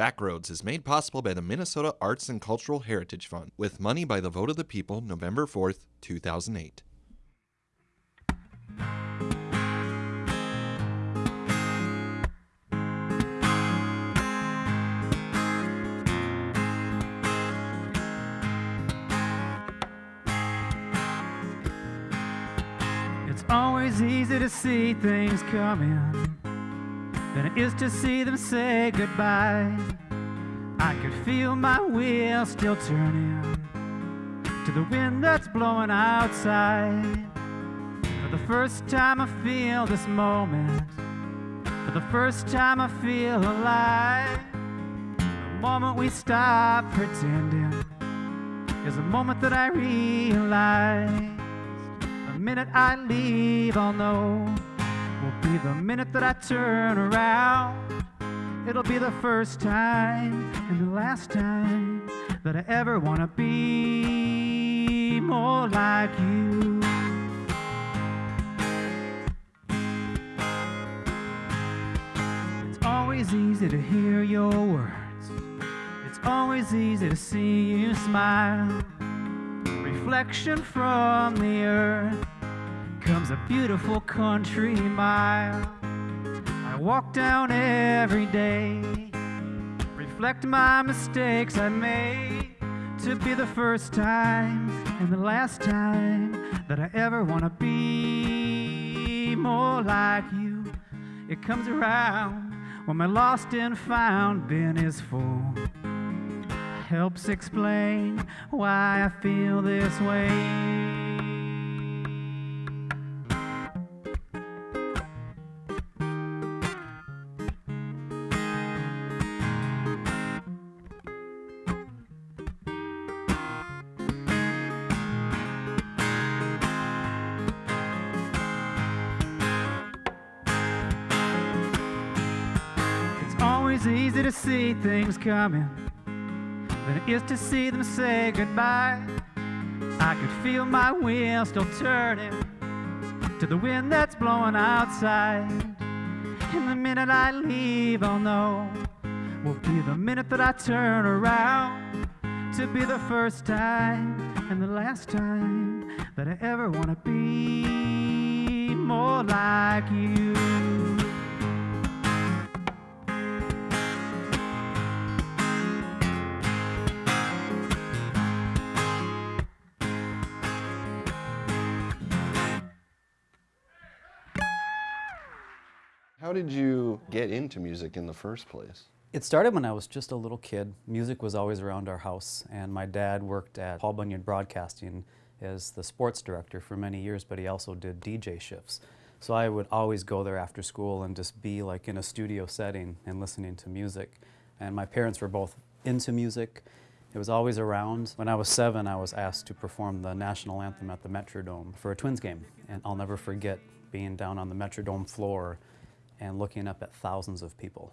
Backroads is made possible by the Minnesota Arts and Cultural Heritage Fund with money by the vote of the people November 4th, 2008. It's always easy to see things coming than it is to see them say goodbye. I could feel my wheel still turning to the wind that's blowing outside. For the first time, I feel this moment. For the first time, I feel alive. The moment we stop pretending is a moment that I realize. The minute I leave, I'll know will be the minute that I turn around. It'll be the first time and the last time that I ever want to be more like you. It's always easy to hear your words. It's always easy to see you smile. Reflection from the earth comes a beautiful country mile. I walk down every day, reflect my mistakes I made to be the first time and the last time that I ever want to be more like you. It comes around when my lost and found bin is full. Helps explain why I feel this way. Things coming than it is to see them say goodbye. I could feel my wheels still turning to the wind that's blowing outside. And the minute I leave, I'll know will be the minute that I turn around to be the first time and the last time that I ever want to be more like you. How did you get into music in the first place? It started when I was just a little kid. Music was always around our house, and my dad worked at Paul Bunyan Broadcasting as the sports director for many years, but he also did DJ shifts. So I would always go there after school and just be like in a studio setting and listening to music. And my parents were both into music. It was always around. When I was seven, I was asked to perform the national anthem at the Metrodome for a Twins game. And I'll never forget being down on the Metrodome floor and looking up at thousands of people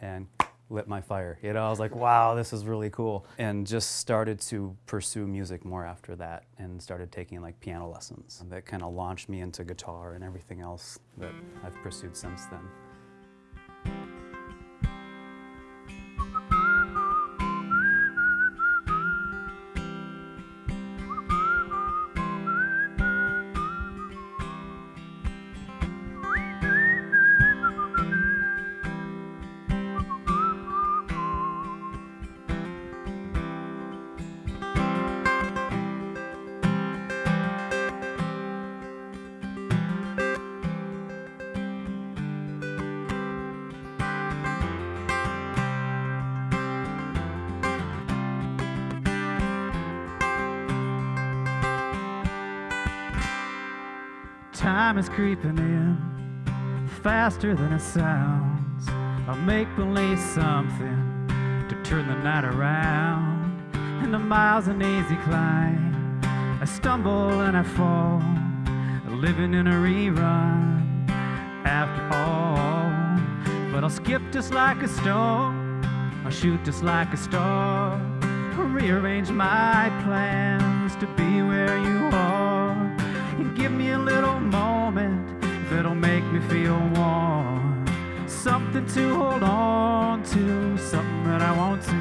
and lit my fire. You know, I was like, wow, this is really cool. And just started to pursue music more after that and started taking like piano lessons. That kind of launched me into guitar and everything else that I've pursued since then. Time is creeping in faster than it sounds. I'll make believe something to turn the night around. And the miles an easy climb. I stumble and I fall, living in a rerun. After all, but I'll skip just like a stone. I'll shoot just like a star. I'll rearrange my plans me a little moment that'll make me feel warm. Something to hold on to, something that I want to.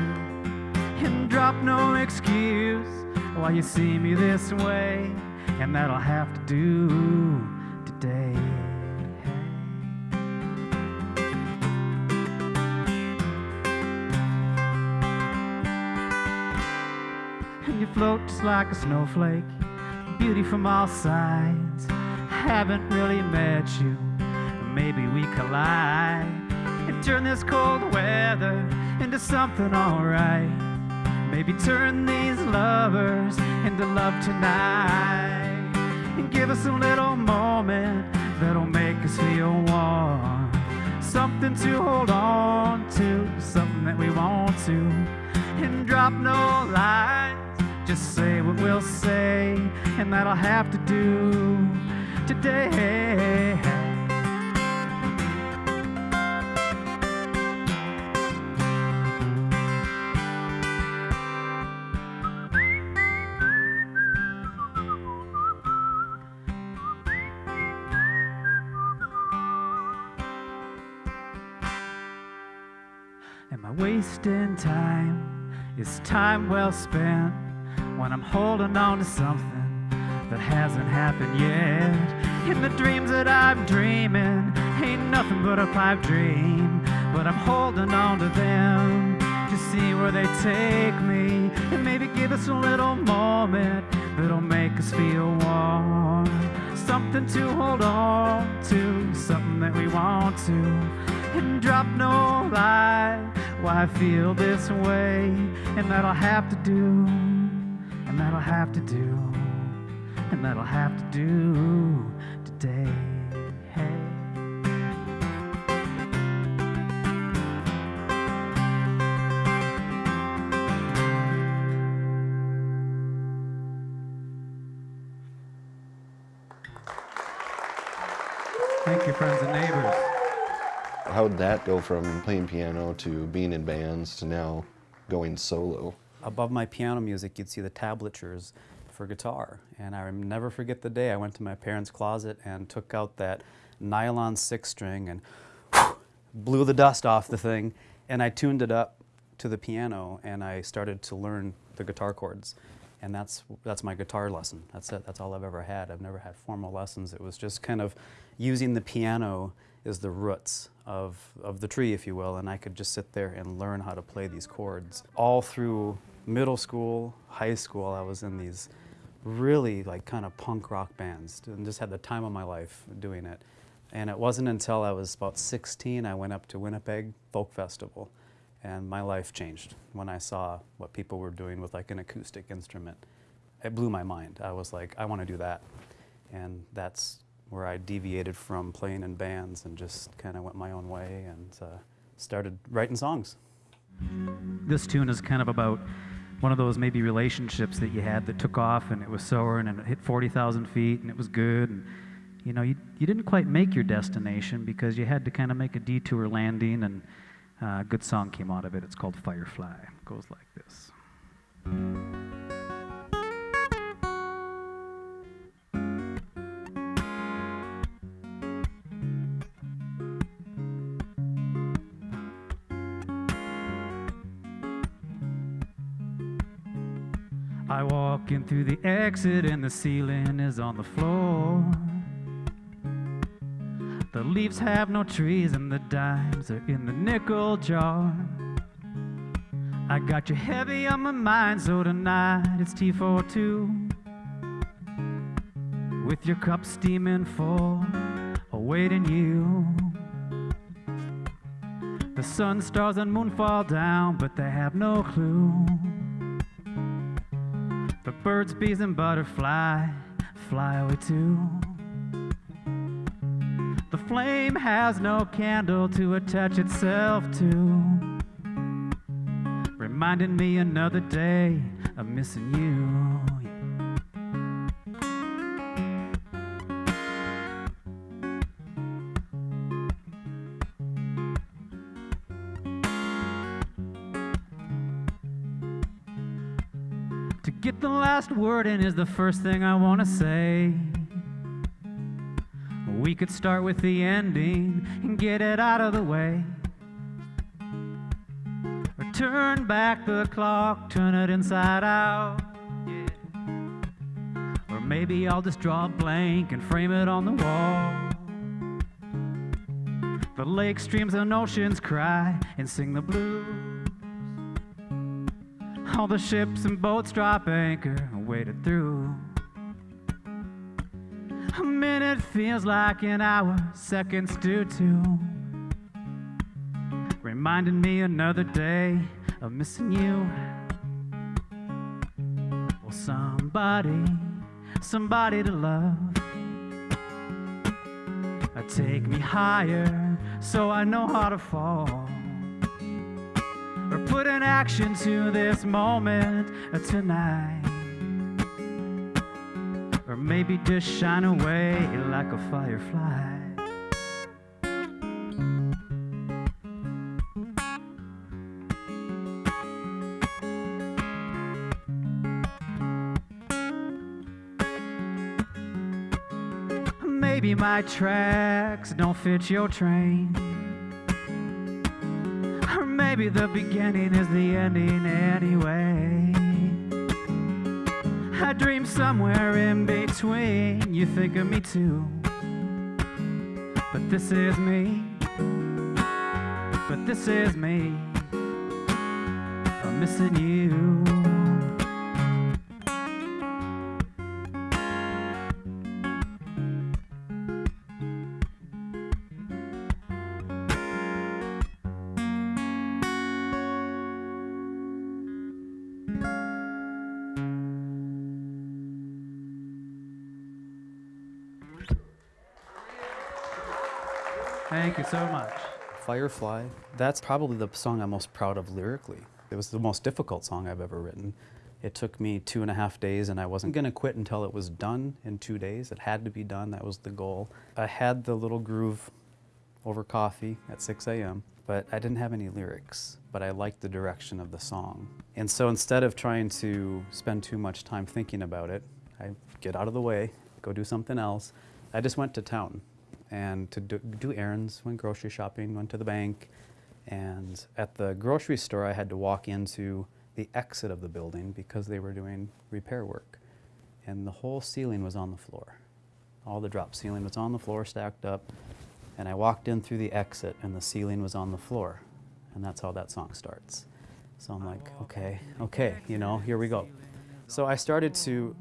And drop no excuse why you see me this way. And that I'll have to do today. And you float just like a snowflake, beauty from all sides. Haven't really met you, maybe we collide and turn this cold weather into something alright. Maybe turn these lovers into love tonight and give us a little moment that'll make us feel warm. Something to hold on to, something that we want to, and drop no lines. Just say what we'll say, and that I'll have to do today. Am I wasting time? Is time well spent when I'm holding on to something that hasn't happened yet? And the dreams that I'm dreaming ain't nothing but a pipe dream, but I'm holding on to them to see where they take me and maybe give us a little moment that'll make us feel warm. Something to hold on to, something that we want to, and drop no lie. Why I feel this way, and that I'll have to do, have to do, and that I'll have to do today. Thank you, friends and neighbors. How did that go from playing piano to being in bands to now going solo? Above my piano music, you'd see the tablatures for guitar. And I never forget the day I went to my parents' closet and took out that nylon six string and blew the dust off the thing. And I tuned it up to the piano and I started to learn the guitar chords. And that's, that's my guitar lesson. That's it. That's all I've ever had. I've never had formal lessons. It was just kind of using the piano as the roots of, of the tree, if you will. And I could just sit there and learn how to play these chords. All through middle school, high school, I was in these really like kind of punk rock bands and just had the time of my life doing it. And it wasn't until I was about 16 I went up to Winnipeg Folk Festival and my life changed when I saw what people were doing with like an acoustic instrument. It blew my mind. I was like, I want to do that. And that's where I deviated from playing in bands and just kind of went my own way and uh, started writing songs. This tune is kind of about one of those maybe relationships that you had that took off and it was soaring and it hit 40,000 feet and it was good. And, you know, you, you didn't quite make your destination because you had to kind of make a detour landing and uh, a good song came out of it. It's called Firefly. It goes like this. I walk in through the exit and the ceiling is on the floor. The leaves have no trees and the dimes are in the nickel jar. I got you heavy on my mind, so tonight it's T42. With your cup steaming full, awaiting you. The sun, stars, and moon fall down, but they have no clue. Birds, bees, and butterfly fly away too. The flame has no candle to attach itself to, reminding me another day of missing you. The last word in is the first thing I want to say. We could start with the ending and get it out of the way. Or Turn back the clock, turn it inside out. Yeah. Or maybe I'll just draw a blank and frame it on the wall. The lake streams and oceans cry and sing the blues. All the ships and boats drop anchor and wade it through. A minute feels like an hour, seconds do too. Reminding me another day of missing you. Well, somebody, somebody to love. Take me higher so I know how to fall. Or put an action to this moment tonight. Or maybe just shine away like a firefly. Maybe my tracks don't fit your train. Maybe the beginning is the ending anyway. I dream somewhere in between. You think of me too. But this is me. But this is me. I'm missing you. Thank you so much. Firefly, that's probably the song I'm most proud of lyrically. It was the most difficult song I've ever written. It took me two and a half days, and I wasn't going to quit until it was done in two days. It had to be done, that was the goal. I had the little groove over coffee at 6 a.m., but I didn't have any lyrics, but I liked the direction of the song. And so instead of trying to spend too much time thinking about it, I get out of the way, go do something else. I just went to town and to do, do errands, went grocery shopping, went to the bank, and at the grocery store I had to walk into the exit of the building because they were doing repair work. And the whole ceiling was on the floor. All the drop ceiling was on the floor, stacked up. And I walked in through the exit and the ceiling was on the floor. And that's how that song starts. So I'm like, oh, okay, okay, you know, here we go. So I started to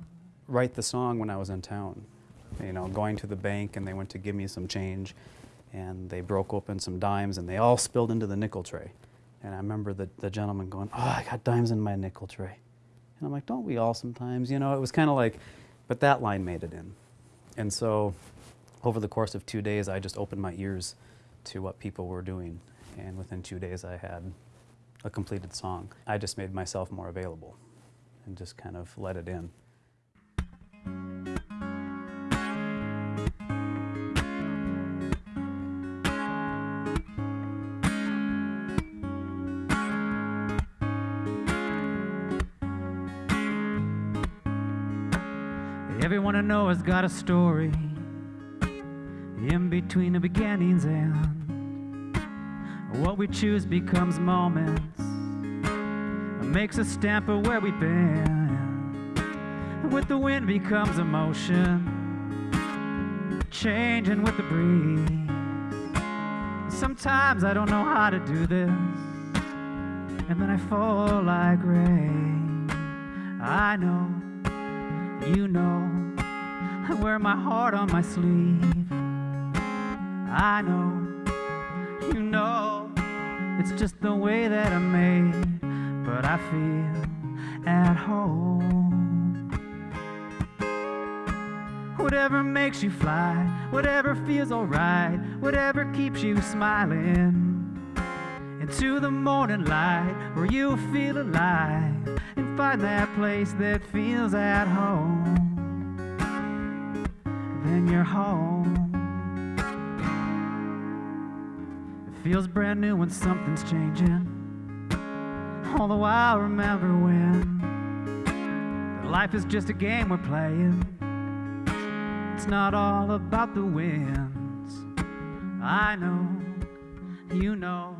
write the song when I was in town. You know, going to the bank and they went to give me some change and they broke open some dimes and they all spilled into the nickel tray. And I remember the, the gentleman going, oh, I got dimes in my nickel tray. And I'm like, don't we all sometimes? You know, it was kind of like, but that line made it in. And so over the course of two days, I just opened my ears to what people were doing. And within two days, I had a completed song. I just made myself more available and just kind of let it in. Has got a story in between the beginnings and what we choose becomes moments. Makes a stamp of where we've been. With the wind becomes emotion, changing with the breeze. Sometimes I don't know how to do this, and then I fall like rain. I know you know I wear my heart on my sleeve. I know, you know, it's just the way that I'm made, but I feel at home. Whatever makes you fly, whatever feels alright, whatever keeps you smiling. Into the morning light where you feel alive and find that place that feels at home. Then you're home. It feels brand new when something's changing. All the while, remember when life is just a game we're playing. It's not all about the wins. I know, you know,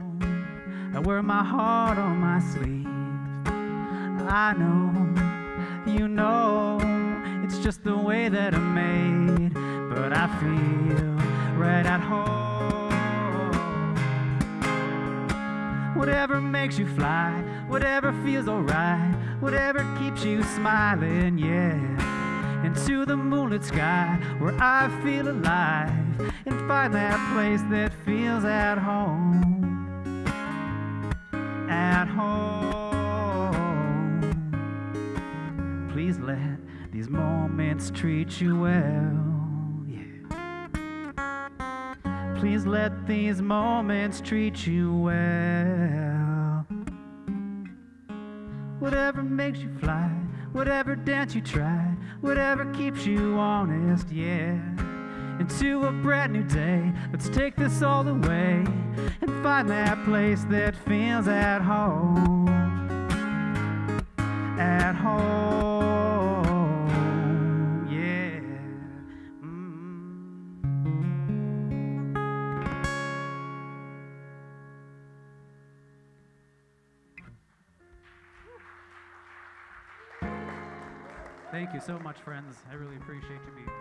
I wear my heart on my sleeve. I know, you know, it's just the way that I'm made. But I feel right at home. Whatever makes you fly, whatever feels alright, whatever keeps you smiling, yeah. Into the moonlit sky where I feel alive and find that place that feels at home. At home. Please let these moments treat you well. Yeah. Please let these moments treat you well. Whatever makes you fly, whatever dance you try, whatever keeps you honest, yeah. Into a brand new day, let's take this all the way and find that place that feels at home. At home, Thank you so much, friends. I really appreciate you being here.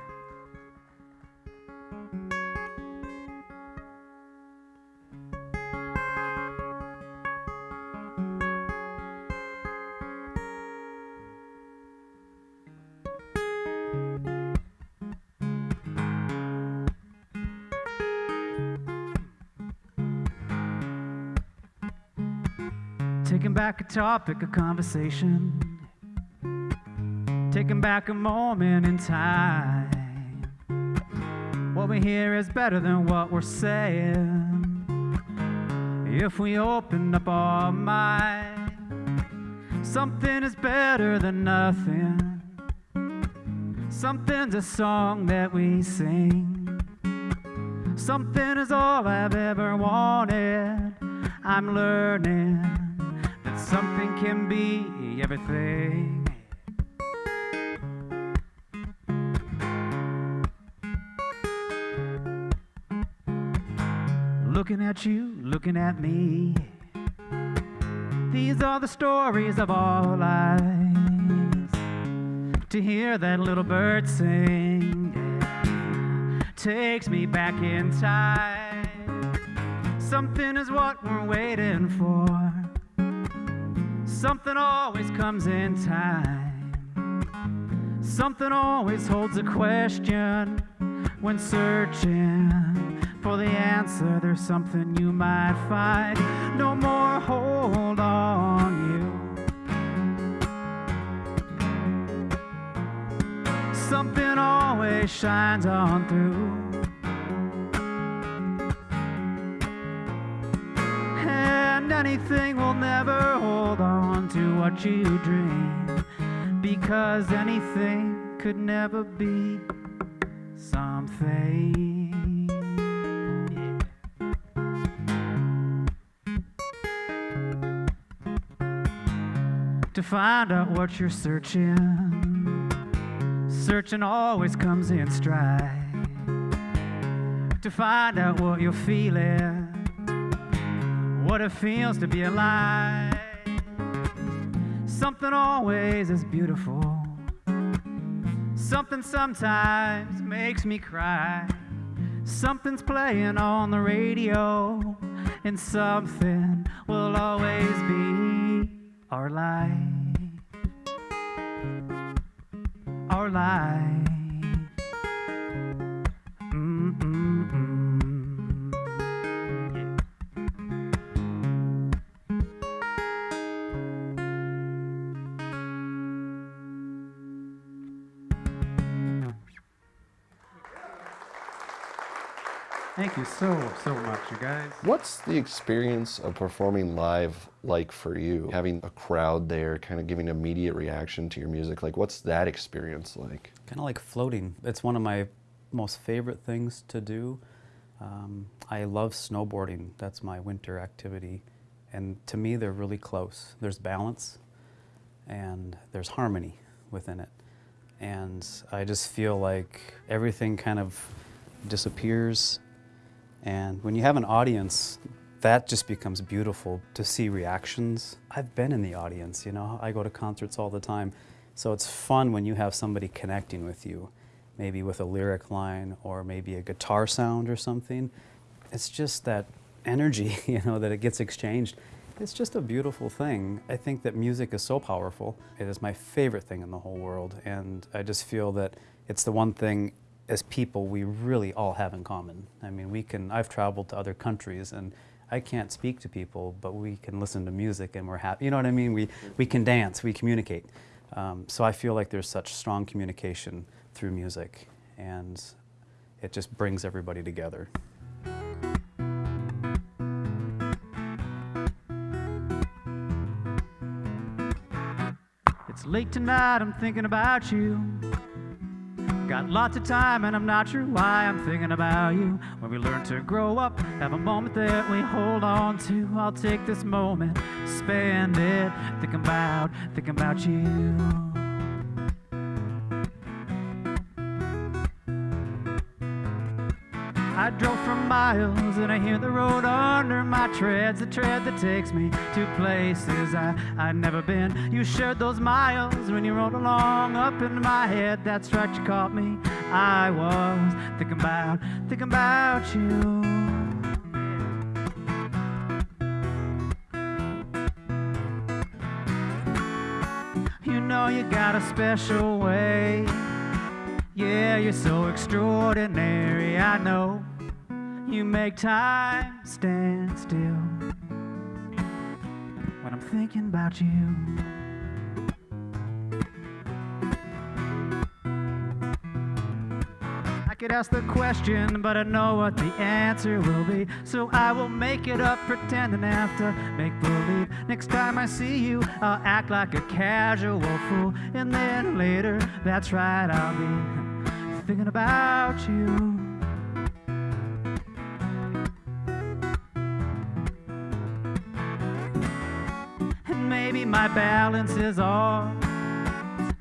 Taking back a topic of conversation. Taking back a moment in time. What we hear is better than what we're saying. If we open up our mind, something is better than nothing. Something's a song that we sing. Something is all I've ever wanted. I'm learning that something can be everything. Looking at you, looking at me. These are the stories of our lives. To hear that little bird sing takes me back in time. Something is what we're waiting for. Something always comes in time. Something always holds a question when searching for the answer. There's something you might find. No more hold on you. Something always shines on through. And anything will never hold on to what you dream. Because anything could never be something. To find out what you're searching, searching always comes in stride. To find out what you're feeling, what it feels to be alive. Something always is beautiful. Something sometimes makes me cry. Something's playing on the radio, and something will always be our life. Our life. Thank you so, so much, you guys. What's the experience of performing live like for you? Having a crowd there, kind of giving immediate reaction to your music. Like, what's that experience like? Kind of like floating. It's one of my most favorite things to do. Um, I love snowboarding. That's my winter activity. And to me, they're really close. There's balance and there's harmony within it. And I just feel like everything kind of disappears. And when you have an audience that just becomes beautiful to see reactions. I've been in the audience, you know, I go to concerts all the time. So it's fun when you have somebody connecting with you, maybe with a lyric line or maybe a guitar sound or something. It's just that energy, you know, that it gets exchanged. It's just a beautiful thing. I think that music is so powerful. It is my favorite thing in the whole world. And I just feel that it's the one thing as people we really all have in common. I mean, we can, I've traveled to other countries and I can't speak to people, but we can listen to music and we're happy. You know what I mean? We, we can dance, we communicate. Um, so I feel like there's such strong communication through music and it just brings everybody together. It's late tonight, I'm thinking about you. Got lots of time and I'm not sure why I'm thinking about you. When we learn to grow up, have a moment that we hold on to. I'll take this moment, spend it, thinking about, thinking about you. I drove for miles and I hear the road under my treads, the tread that takes me to places I, I've never been. You shared those miles when you rode along up in my head. That's right, you caught me. I was thinking about, thinking about you. You know you got a special way. Yeah, you're so extraordinary, I know. You make time stand still when I'm thinking about you. I could ask the question, but I know what the answer will be. So I will make it up, pretending after make believe. Next time I see you, I'll act like a casual fool. And then later, that's right, I'll be thinking about you. My balance is off.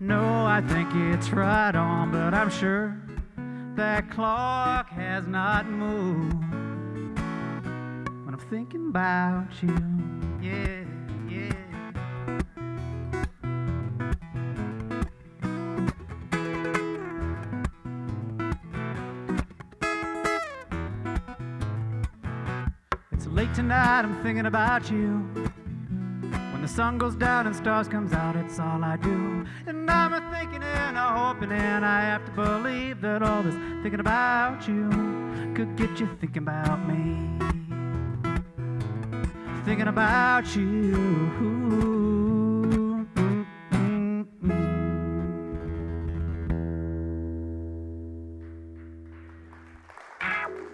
No, I think it's right on, but I'm sure that clock has not moved. When I'm thinking about you, yeah, yeah. It's late tonight, I'm thinking about you. Sun goes down and stars comes out, it's all I do. And I'm a thinking and a hoping and I have to believe that all this thinking about you could get you thinking about me. Thinking about you.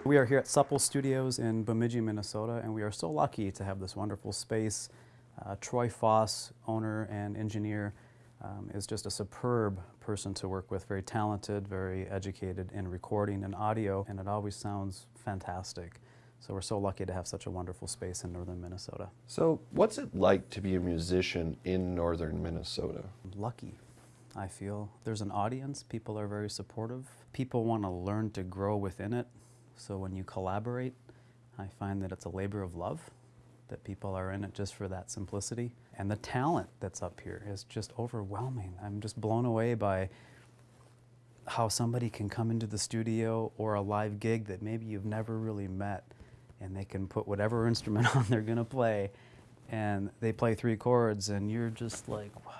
We are here at Supple Studios in Bemidji, Minnesota, and we are so lucky to have this wonderful space. Uh, Troy Foss, owner and engineer, um, is just a superb person to work with, very talented, very educated in recording and audio, and it always sounds fantastic. So we're so lucky to have such a wonderful space in northern Minnesota. So, what's it like to be a musician in northern Minnesota? Lucky, I feel. There's an audience, people are very supportive. People want to learn to grow within it. So when you collaborate, I find that it's a labor of love, that people are in it just for that simplicity. And the talent that's up here is just overwhelming. I'm just blown away by how somebody can come into the studio or a live gig that maybe you've never really met and they can put whatever instrument on they're going to play and they play three chords and you're just like what?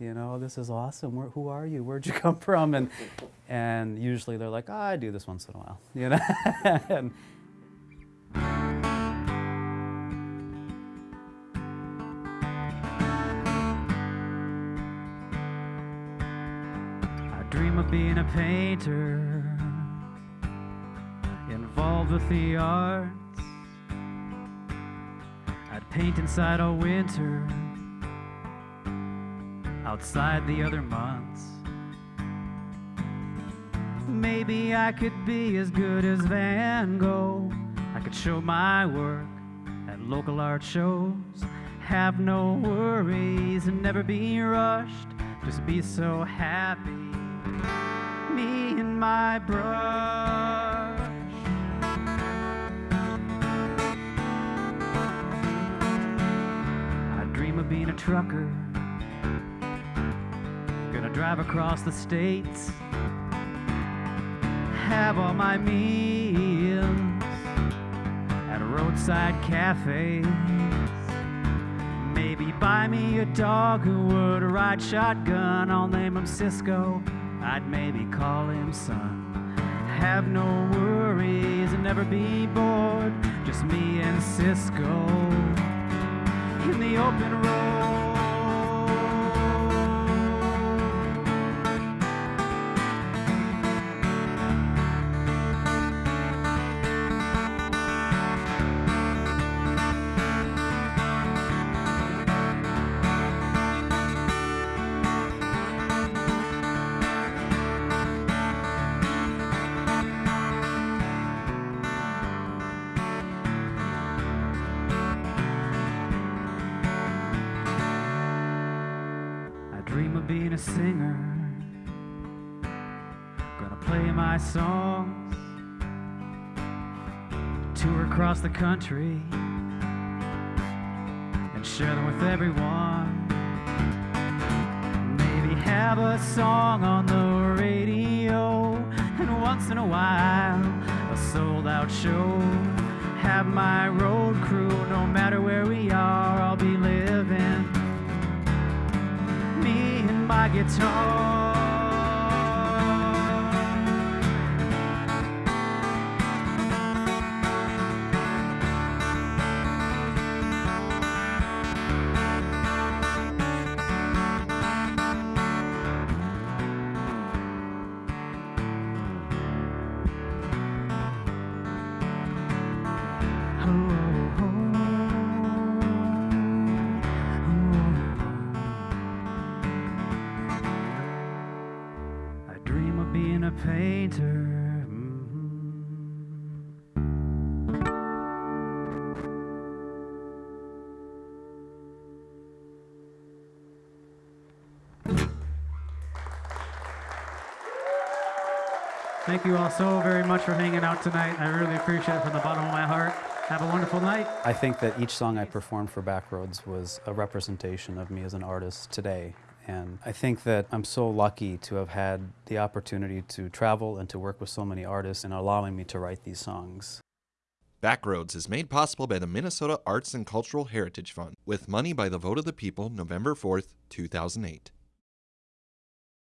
You know this is awesome. Where, who are you? Where'd you come from? And and usually they're like oh, i do this once in a while you know? And being a painter, involved with the arts. I'd paint inside all winter, outside the other months. Maybe I could be as good as Van Gogh. I could show my work at local art shows. Have no worries and never be rushed. Just be so happy. Me and my brush. I dream of being a trucker. Gonna drive across the states, have all my meals at a roadside cafes. Maybe buy me a dog who would ride shotgun. I'll name him Cisco. I'd maybe call him son. Have no worries and never be bored. Just me and Cisco in the open road. Play my songs, tour across the country, and share them with everyone. Maybe have a song on the radio, and once in a while, a sold out show. Have my road crew, no matter where we are, I'll be living me and my guitar. Painter. mhm. Thank you all so very much for hanging out tonight. I really appreciate it from the bottom of my heart. Have a wonderful night. I think that each song I performed for Backroads was a representation of me as an artist today. And I think that I'm so lucky to have had the opportunity to travel and to work with so many artists and allowing me to write these songs. Backroads is made possible by the Minnesota Arts and Cultural Heritage Fund with money by the vote of the people November 4th, 2008.